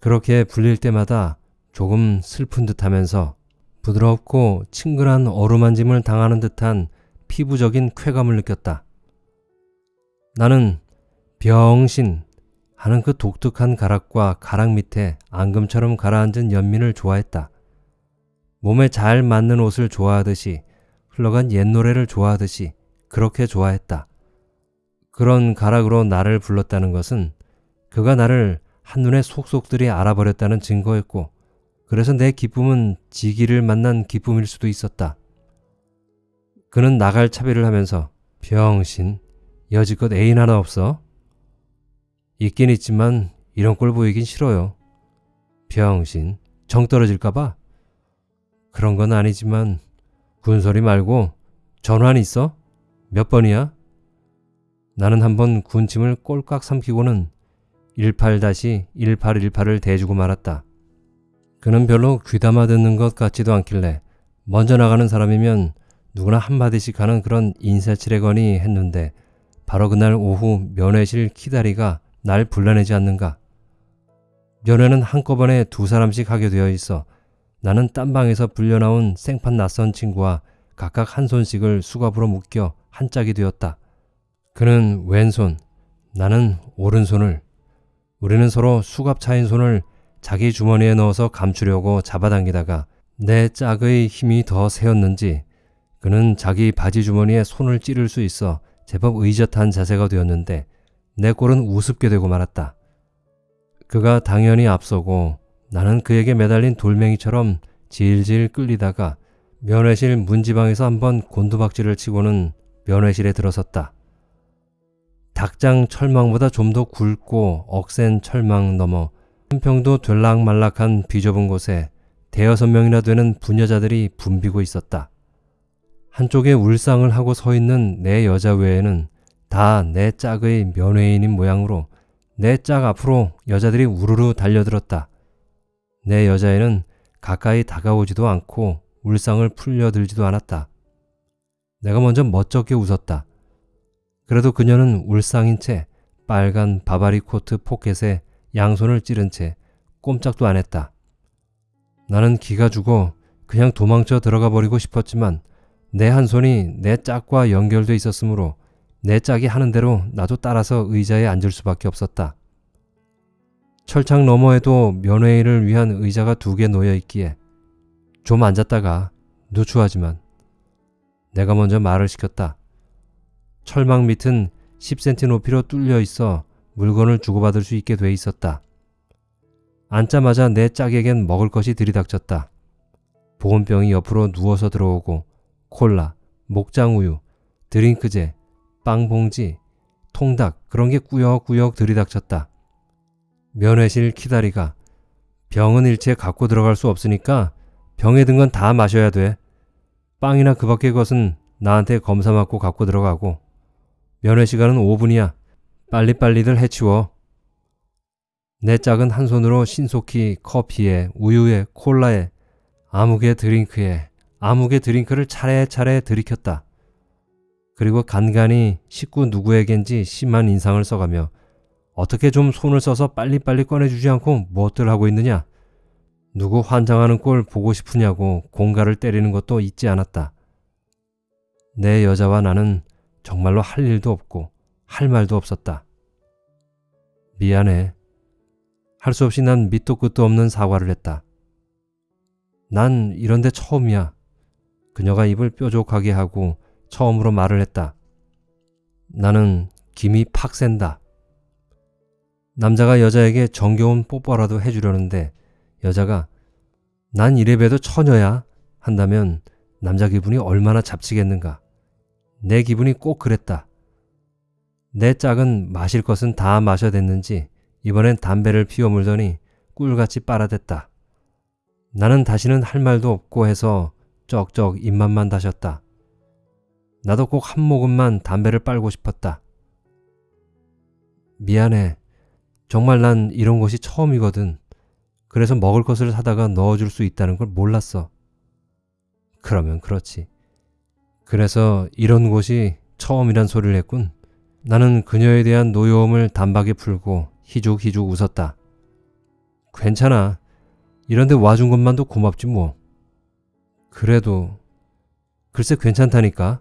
그렇게 불릴 때마다 조금 슬픈 듯 하면서 부드럽고 친근한 어루만짐을 당하는 듯한 피부적인 쾌감을 느꼈다. 나는 병신 하는 그 독특한 가락과 가락 밑에 앙금처럼 가라앉은 연민을 좋아했다. 몸에 잘 맞는 옷을 좋아하듯이 흘러간 옛 노래를 좋아하듯이 그렇게 좋아했다. 그런 가락으로 나를 불렀다는 것은 그가 나를 한눈에 속속들이 알아버렸다는 증거였고 그래서 내 기쁨은 지기를 만난 기쁨일 수도 있었다. 그는 나갈 차비를 하면서 병신 여지껏 애인 하나 없어? 있긴 있지만 이런 꼴 보이긴 싫어요. 병신 정 떨어질까봐? 그런 건 아니지만 군소리 말고 전환 있어? 몇 번이야? 나는 한번 군침을 꼴깍 삼키고는 18-1818을 대주고 말았다. 그는 별로 귀담아 듣는 것 같지도 않길래 먼저 나가는 사람이면 누구나 한마디씩 하는 그런 인사치레거니 했는데 바로 그날 오후 면회실 키다리가 날 불러내지 않는가. 면회는 한꺼번에 두 사람씩 하게 되어 있어 나는 딴 방에서 불려나온 생판 낯선 친구와 각각 한 손씩을 수갑으로 묶여 한 짝이 되었다. 그는 왼손, 나는 오른손을, 우리는 서로 수갑 차인 손을 자기 주머니에 넣어서 감추려고 잡아당기다가 내 짝의 힘이 더 세었는지 그는 자기 바지 주머니에 손을 찌를 수 있어 제법 의젓한 자세가 되었는데 내 꼴은 우습게 되고 말았다. 그가 당연히 앞서고 나는 그에게 매달린 돌멩이처럼 질질 끌리다가 면회실 문지방에서 한번 곤두박질을 치고는 면회실에 들어섰다. 닭장 철망보다 좀 더 굵고 억센 철망 너머 한평도 될락말락한 비좁은 곳에 대여섯 명이나 되는 부녀자들이 붐비고 있었다. 한쪽에 울상을 하고 서 있는 내 여자 외에는 다 내 짝의 면회인인 모양으로 내 짝 앞으로 여자들이 우르르 달려들었다. 내 여자애는 가까이 다가오지도 않고 울상을 풀려들지도 않았다. 내가 먼저 멋쩍게 웃었다. 그래도 그녀는 울상인 채 빨간 바바리 코트 포켓에 양손을 찌른 채 꼼짝도 안 했다. 나는 기가 죽어 그냥 도망쳐 들어가 버리고 싶었지만 내 한 손이 내 짝과 연결돼 있었으므로 내 짝이 하는 대로 나도 따라서 의자에 앉을 수밖에 없었다. 철창 너머에도 면회인을 위한 의자가 두 개 놓여 있기에 좀 앉았다가 누추하지만 내가 먼저 말을 시켰다. 철망 밑은 10cm 높이로 뚫려 있어 물건을 주고받을 수 있게 돼 있었다. 앉자마자 내 짝에겐 먹을 것이 들이닥쳤다. 보온병이 옆으로 누워서 들어오고 콜라, 목장우유, 드링크제, 빵봉지, 통닭 그런 게 꾸역꾸역 들이닥쳤다. 면회실 키다리가 병은 일체 갖고 들어갈 수 없으니까 병에 든 건 다 마셔야 돼. 빵이나 그 밖의 것은 나한테 검사 맞고 갖고 들어가고 면회 시간은 5분이야. 빨리빨리들 해치워. 내 짝은 한 손으로 신속히 커피에 우유에 콜라에 아무개 드링크에 아무개 드링크를 차례차례 들이켰다. 그리고 간간히 식구 누구에겐지 심한 인상을 써가며 어떻게 좀 손을 써서 빨리빨리 꺼내주지 않고 무엇들 하고 있느냐? 누구 환장하는 꼴 보고 싶으냐고 공가를 때리는 것도 잊지 않았다. 내 여자와 나는 정말로 할 일도 없고 할 말도 없었다. 미안해. 할 수 없이 난 밑도 끝도 없는 사과를 했다. 난 이런데 처음이야. 그녀가 입을 뾰족하게 하고 처음으로 말을 했다. 나는 김이 팍 센다. 남자가 여자에게 정겨운 뽀뽀라도 해주려는데 여자가 난 이래봬도 처녀야 한다면 남자 기분이 얼마나 잡치겠는가. 내 기분이 꼭 그랬다. 내 짝은 마실 것은 다 마셔댔는지 이번엔 담배를 피워 물더니 꿀같이 빨아댔다. 나는 다시는 할 말도 없고 해서 쩍쩍 입맛만 다셨다. 나도 꼭 한 모금만 담배를 빨고 싶었다. 미안해. 정말 난 이런 것이 처음이거든. 그래서 먹을 것을 사다가 넣어줄 수 있다는 걸 몰랐어. 그러면 그렇지. 그래서 이런 곳이 처음이란 소리를 했군. 나는 그녀에 대한 노여움을 단박에 풀고 희죽희죽 웃었다. 괜찮아. 이런데 와준 것만도 고맙지 뭐. 그래도 글쎄 괜찮다니까.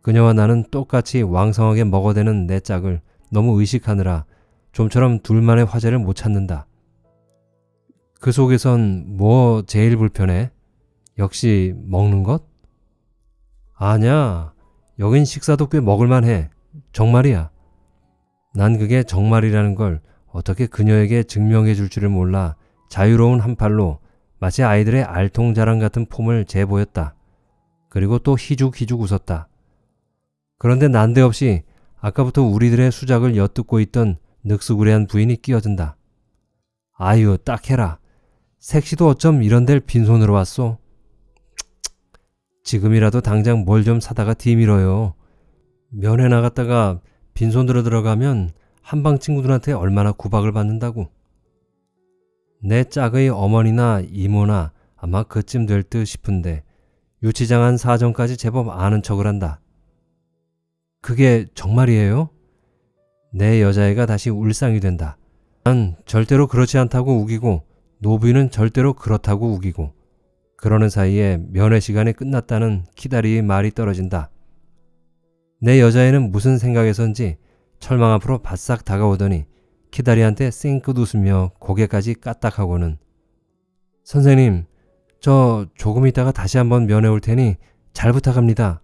그녀와 나는 똑같이 왕성하게 먹어대는 내 짝을 너무 의식하느라 좀처럼 둘만의 화제를 못 찾는다. 그 속에선 뭐 제일 불편해? 역시 먹는 것? 아냐, 여긴 식사도 꽤 먹을만해. 정말이야. 난 그게 정말이라는 걸 어떻게 그녀에게 증명해 줄 줄을 몰라 자유로운 한 팔로 마치 아이들의 알통자랑 같은 폼을 재보였다. 그리고 또 희죽희죽 웃었다. 그런데 난데없이 아까부터 우리들의 수작을 엿듣고 있던 늑수구레한 부인이 끼어든다. 아유, 딱 해라. 색시도 어쩜 이런 데를 빈손으로 왔소? 지금이라도 당장 뭘 좀 사다가 뒤밀어요. 면회 나갔다가 빈손으로 들어가면 한방 친구들한테 얼마나 구박을 받는다고. 내 짝의 어머니나 이모나 아마 그쯤 될 듯 싶은데 유치장한 사정까지 제법 아는 척을 한다. 그게 정말이에요? 내 여자애가 다시 울상이 된다. 난 절대로 그렇지 않다고 우기고 노부인은 절대로 그렇다고 우기고 그러는 사이에 면회 시간이 끝났다는 키다리의 말이 떨어진다. 내 여자애는 무슨 생각에선지 철망 앞으로 바싹 다가오더니 키다리한테 쌩긋 웃으며 고개까지 까딱하고는 선생님 저 조금 있다가 다시 한번 면회 올 테니 잘 부탁합니다.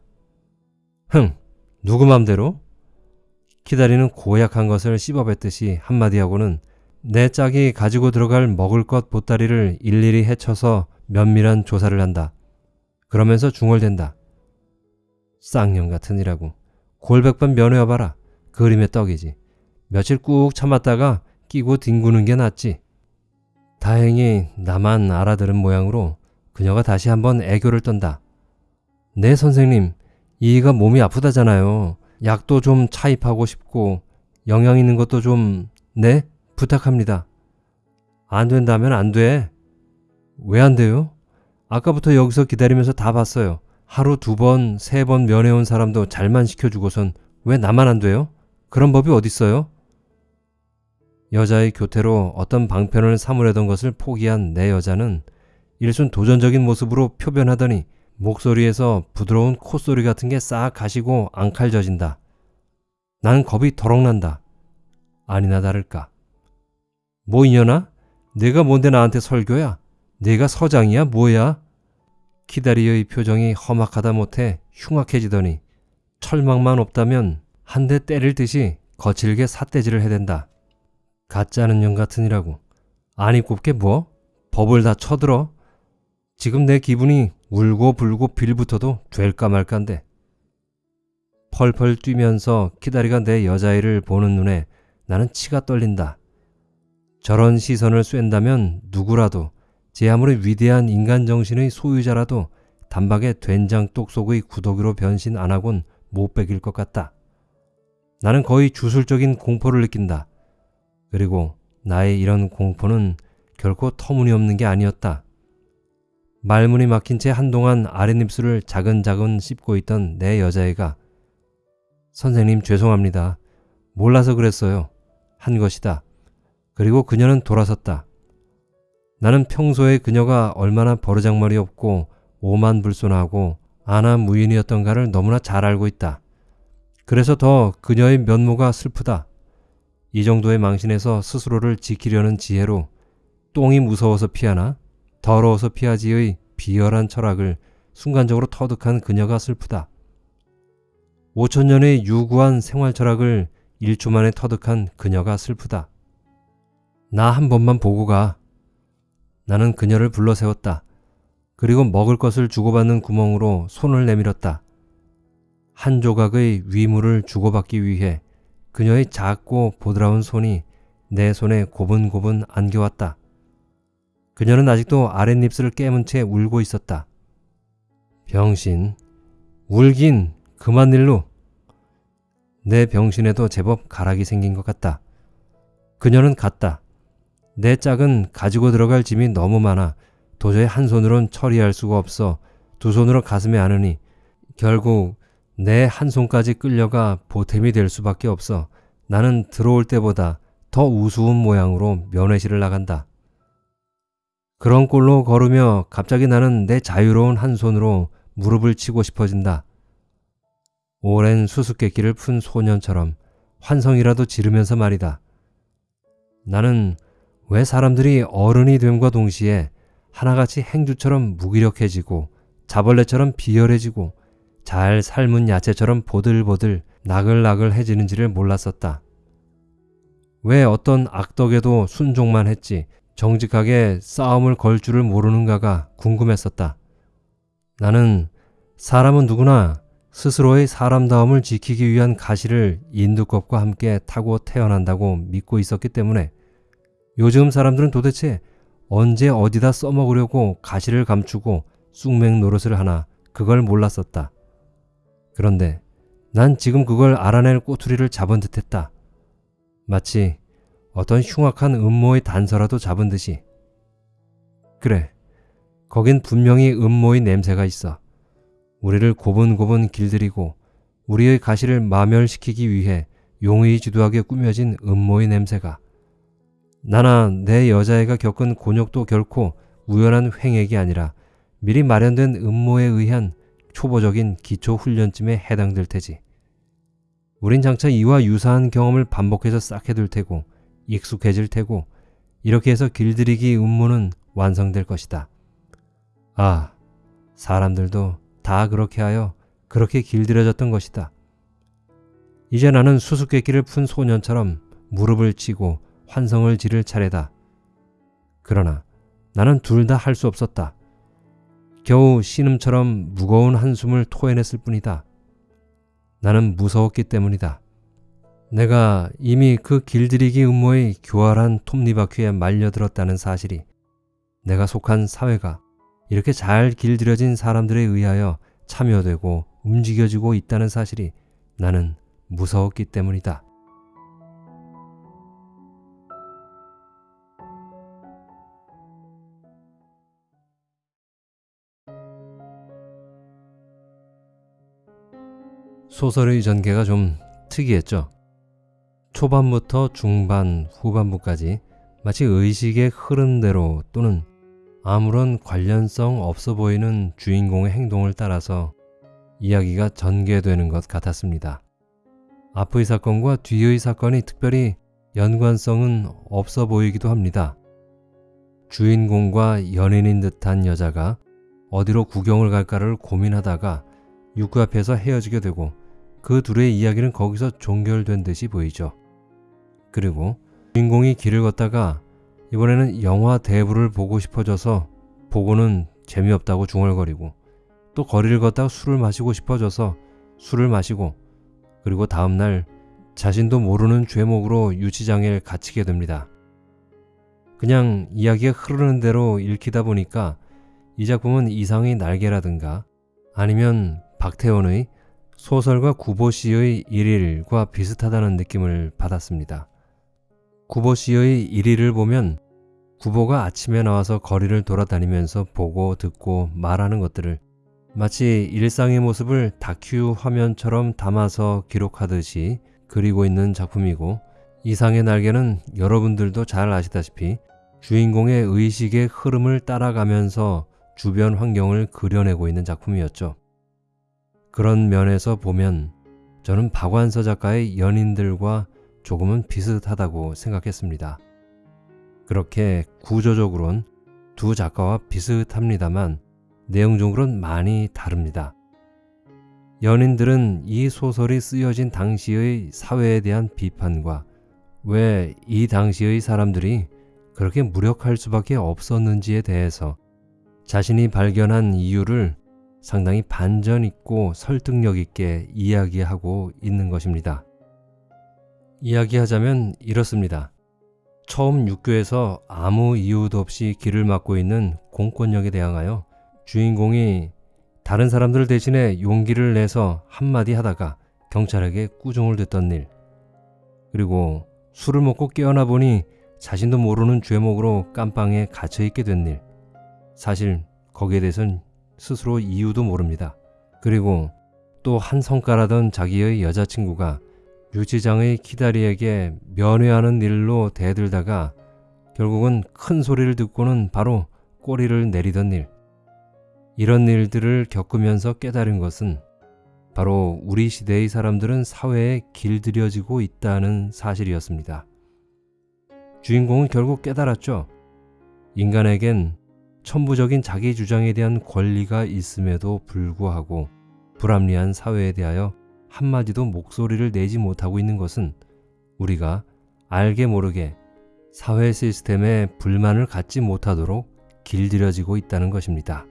흥 누구 맘대로? 키다리는 고약한 것을 씹어뱉듯이 한마디 하고는 내 짝이 가지고 들어갈 먹을 것 보따리를 일일이 헤쳐서 면밀한 조사를 한다. 그러면서 중얼댄다. 쌍년 같으니라고. 골백번 면회 와봐라. 그림의 떡이지. 며칠 꾹 참았다가 끼고 뒹구는 게 낫지. 다행히 나만 알아들은 모양으로 그녀가 다시 한번 애교를 떤다. 네 선생님, 이가 몸이 아프다잖아요. 약도 좀 차입하고 싶고 영양 있는 것도 좀 네? 부탁합니다. 안 된다면 안 돼. 왜 안 돼요? 아까부터 여기서 기다리면서 다 봤어요. 하루 두 번, 세 번 면회 온 사람도 잘만 시켜주고선 왜 나만 안 돼요? 그런 법이 어딨어요? 여자의 교태로 어떤 방편을 사무려던 것을 포기한 내 여자는 일순 도전적인 모습으로 표변하더니 목소리에서 부드러운 콧소리 같은 게 싹 가시고 앙칼져진다. 나는 겁이 더럭 난다. 아니나 다를까. 뭐 이년아? 내가 뭔데 나한테 설교야? 내가 서장이야? 뭐야? 키다리의 표정이 험악하다 못해 흉악해지더니 철망만 없다면 한 대 때릴 듯이 거칠게 삿대질을 해댄다. 가짜는 년 같으니라고. 아니 곱게 뭐? 법을 다 쳐들어? 지금 내 기분이 울고 불고 빌붙어도 될까 말까인데. 펄펄 뛰면서 키다리가 내 여자애를 보는 눈에 나는 치가 떨린다. 저런 시선을 쐰다면 누구라도 제 아무리 위대한 인간 정신의 소유자라도 단박에 된장 똑 속의 구더기로 변신 안 하곤 못 베길 것 같다. 나는 거의 주술적인 공포를 느낀다. 그리고 나의 이런 공포는 결코 터무니없는 게 아니었다. 말문이 막힌 채 한동안 아랫입술을 자근자근 씹고 있던 내 여자애가 선생님 죄송합니다. 몰라서 그랬어요. 한 것이다. 그리고 그녀는 돌아섰다. 나는 평소에 그녀가 얼마나 버르장머리 없고 오만불손하고 아나무인이었던가를 너무나 잘 알고 있다. 그래서 더 그녀의 면모가 슬프다. 이 정도의 망신에서 스스로를 지키려는 지혜로 똥이 무서워서 피하나 더러워서 피하지의 비열한 철학을 순간적으로 터득한 그녀가 슬프다. 5천년의 유구한 생활 철학을 1초 만에 터득한 그녀가 슬프다. 나 한 번만 보고 가. 나는 그녀를 불러 세웠다. 그리고 먹을 것을 주고받는 구멍으로 손을 내밀었다. 한 조각의 위물을 주고받기 위해 그녀의 작고 보드라운 손이 내 손에 고분고분 안겨왔다. 그녀는 아직도 아랫입술을 깨문 채 울고 있었다. 병신, 울긴 그만 일로. 내 병신에도 제법 가락이 생긴 것 같다. 그녀는 갔다. 내 짝은 가지고 들어갈 짐이 너무 많아 도저히 한 손으론 처리할 수가 없어 두 손으로 가슴에 안으니 결국 내 한 손까지 끌려가 보탬이 될 수밖에 없어 나는 들어올 때보다 더 우스운 모양으로 면회실을 나간다. 그런 꼴로 걸으며 갑자기 나는 내 자유로운 한 손으로 무릎을 치고 싶어진다. 오랜 수수께끼를 푼 소년처럼 환성이라도 지르면서 말이다. 나는 왜 사람들이 어른이 됨과 동시에 하나같이 행주처럼 무기력해지고 자벌레처럼 비열해지고 잘 삶은 야채처럼 보들보들 나글나글해지는지를 몰랐었다. 왜 어떤 악덕에도 순종만 했지 정직하게 싸움을 걸 줄을 모르는가가 궁금했었다. 나는 사람은 누구나 스스로의 사람다움을 지키기 위한 가시를 인두껍과 함께 타고 태어난다고 믿고 있었기 때문에 요즘 사람들은 도대체 언제 어디다 써먹으려고 가시를 감추고 쑥맥 노릇을 하나 그걸 몰랐었다. 그런데 난 지금 그걸 알아낼 꼬투리를 잡은 듯했다. 마치 어떤 흉악한 음모의 단서라도 잡은 듯이. 그래, 거긴 분명히 음모의 냄새가 있어. 우리를 고분고분 길들이고 우리의 가시를 마멸시키기 위해 용의 지도하게 꾸며진 음모의 냄새가. 나나 내 여자애가 겪은 곤욕도 결코 우연한 횡액이 아니라 미리 마련된 음모에 의한 초보적인 기초 훈련쯤에 해당될 테지. 우린 장차 이와 유사한 경험을 반복해서 쌓게 될 테고 익숙해질 테고 이렇게 해서 길들이기 음모는 완성될 것이다. 아, 사람들도 다 그렇게 하여 그렇게 길들여졌던 것이다. 이제 나는 수수께끼를 푼 소년처럼 무릎을 치고 환성을 지를 차례다. 그러나 나는 둘 다 할 수 없었다. 겨우 신음처럼 무거운 한숨을 토해냈을 뿐이다. 나는 무서웠기 때문이다. 내가 이미 그 길들이기 음모의 교활한 톱니바퀴에 말려들었다는 사실이 내가 속한 사회가 이렇게 잘 길들여진 사람들에 의하여 참여되고 움직여지고 있다는 사실이 나는 무서웠기 때문이다. 소설의 전개가 좀 특이했죠. 초반부터 중반, 후반부까지 마치 의식의 흐름대로 또는 아무런 관련성 없어 보이는 주인공의 행동을 따라서 이야기가 전개되는 것 같았습니다. 앞의 사건과 뒤의 사건이 특별히 연관성은 없어 보이기도 합니다. 주인공과 연인인 듯한 여자가 어디로 구경을 갈까를 고민하다가 육구 앞에서 헤어지게 되고 그 둘의 이야기는 거기서 종결된 듯이 보이죠. 그리고 주인공이 길을 걷다가 이번에는 영화 대부를 보고 싶어져서 보고는 재미없다고 중얼거리고 또 거리를 걷다가 술을 마시고 싶어져서 술을 마시고 그리고 다음날 자신도 모르는 죄목으로 유치장에 갇히게 됩니다. 그냥 이야기가 흐르는 대로 읽히다 보니까 이 작품은 이상의 날개라든가 아니면 박태원의 소설가 구보 씨의 일일과 비슷하다는 느낌을 받았습니다. 구보 씨의 일일을 보면 구보가 아침에 나와서 거리를 돌아다니면서 보고 듣고 말하는 것들을 마치 일상의 모습을 다큐 화면처럼 담아서 기록하듯이 그리고 있는 작품이고 이상의 날개는 여러분들도 잘 아시다시피 주인공의 의식의 흐름을 따라가면서 주변 환경을 그려내고 있는 작품이었죠. 그런 면에서 보면 저는 박완서 작가의 연인들과 조금은 비슷하다고 생각했습니다. 그렇게 구조적으론 두 작가와 비슷합니다만 내용적으로는 많이 다릅니다. 연인들은 이 소설이 쓰여진 당시의 사회에 대한 비판과 왜 이 당시의 사람들이 그렇게 무력할 수밖에 없었는지에 대해서 자신이 발견한 이유를 상당히 반전 있고 설득력 있게 이야기하고 있는 것입니다. 이야기하자면 이렇습니다. 처음 육교에서 아무 이유도 없이 길을 막고 있는 공권력에 대항하여 주인공이 다른 사람들 대신에 용기를 내서 한마디 하다가 경찰에게 꾸중을 듣던 일. 그리고 술을 먹고 깨어나 보니 자신도 모르는 죄목으로 깜빵에 갇혀 있게 된 일. 사실 거기에 대해선 스스로 이유도 모릅니다. 그리고 또 한 성가라던 자기의 여자친구가 유치장의 키다리에게 면회하는 일로 대들다가 결국은 큰 소리를 듣고는 바로 꼬리를 내리던 일. 이런 일들을 겪으면서 깨달은 것은 바로 우리 시대의 사람들은 사회에 길들여지고 있다는 사실이었습니다. 주인공은 결국 깨달았죠. 인간에겐 천부적인 자기 주장에 대한 권리가 있음에도 불구하고 불합리한 사회에 대하여 한마디도 목소리를 내지 못하고 있는 것은 우리가 알게 모르게 사회 시스템에 불만을 갖지 못하도록 길들여지고 있다는 것입니다.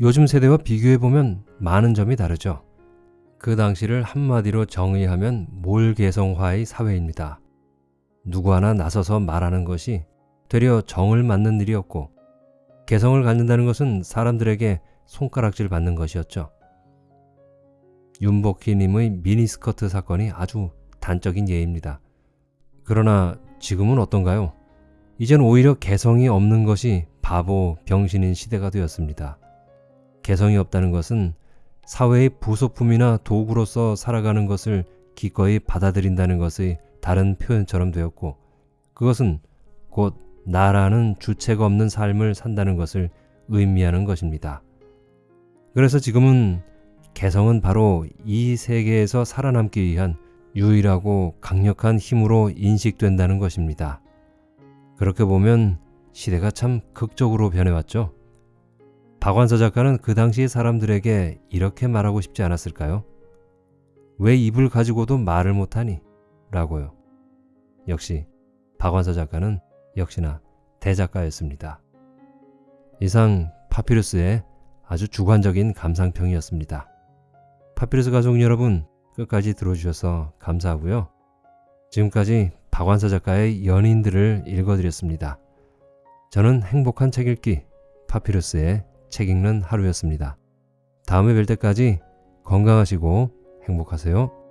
요즘 세대와 비교해보면 많은 점이 다르죠. 그 당시를 한마디로 정의하면 몰개성화의 사회입니다. 누구 하나 나서서 말하는 것이 되려 정을 맞는 일이었고, 개성을 갖는다는 것은 사람들에게 손가락질 받는 것이었죠. 윤복희님의 미니스커트 사건이 아주 단적인 예입니다. 그러나 지금은 어떤가요? 이젠 오히려 개성이 없는 것이 바보, 병신인 시대가 되었습니다. 개성이 없다는 것은 사회의 부속품이나 도구로서 살아가는 것을 기꺼이 받아들인다는 것의 다른 표현처럼 되었고, 그것은 곧 나라는 주체가 없는 삶을 산다는 것을 의미하는 것입니다. 그래서 지금은 개성은 바로 이 세계에서 살아남기 위한 유일하고 강력한 힘으로 인식된다는 것입니다. 그렇게 보면 시대가 참 극적으로 변해왔죠. 박완서 작가는 그 당시 사람들에게 이렇게 말하고 싶지 않았을까요? 왜 입을 가지고도 말을 못하니? 라고요. 역시 박완서 작가는 역시나 대작가였습니다. 이상 파피루스의 아주 주관적인 감상평이었습니다. 파피루스 가족 여러분 끝까지 들어주셔서 감사하고요. 지금까지 박완서 작가의 연인들을 읽어드렸습니다. 저는 행복한 책 읽기 파피루스의 책 읽는 하루였습니다. 다음에 뵐 때까지 건강하시고 행복하세요.